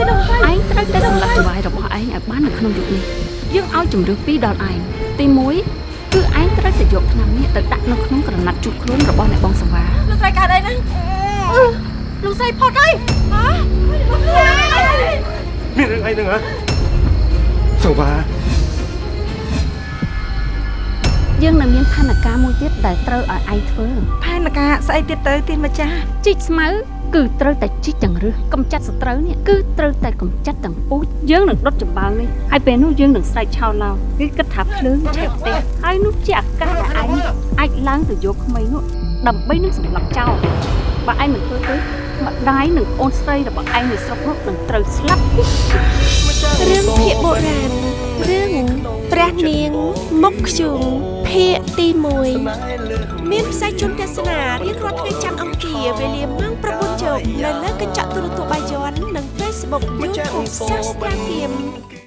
ទេលោកស្រីឯងត្រូវតែសម្លាប់ចង្វាយរបស់ឯងឲ្យបាននៅក្នុងយុគនេះយើងឲ្យជំរឿពីរដល់ឯងទី1គឺឯងត្រូវតែយកឆ្នាំនេះទៅដាក់នៅក្នុងក្រណាត់ជូតខ្លួនរបស់អ្នកបងសង្វាលោកស្រីកើតអីហ្នឹងអឺលោកស្រីផុតអីហ៎លោកស្រីមានរឿងអីហ្នឹងហ៎សង្វាយើងនៅមានផែនការមួយទៀតដែលត្រូវឲ្យឯងធ្វើផែនការស្អីទៀតទៅទៀនម្ចាស់ជីកស្មៅ គឺត្រូវតែជីកទាំងរឹសកំចាត់សត្រូវនេះគឺត្រូវតែកំចាត់ទាំងពូជយើងនឹងដុតចំបើងនេះហើយពេលនោះយើងនឹងស្រែកឆោឡោគឺគិតថាភ្លើងឆេះផ្ទះហើយនោះជាឱកាសដែលឯងអាចឡើងទៅយកក្មេងនោះដើម្បីនឹងសម្លាប់ចោលបើឯងមិនធ្វើទេម្ដាយនិងអូនស្រីរបស់ឯងនៅស្រុកនោះនឹងត្រូវស្លាប់រឿងភាគបុរាណរឿងព្រះនាងមុខខ្ជុងភាគទី1មានផ្សាយជូនទស្សនារៀងរាល់ថ្ងៃច័ន្ទអង្គារវេលា ម៉ោង9យប់នៅលើ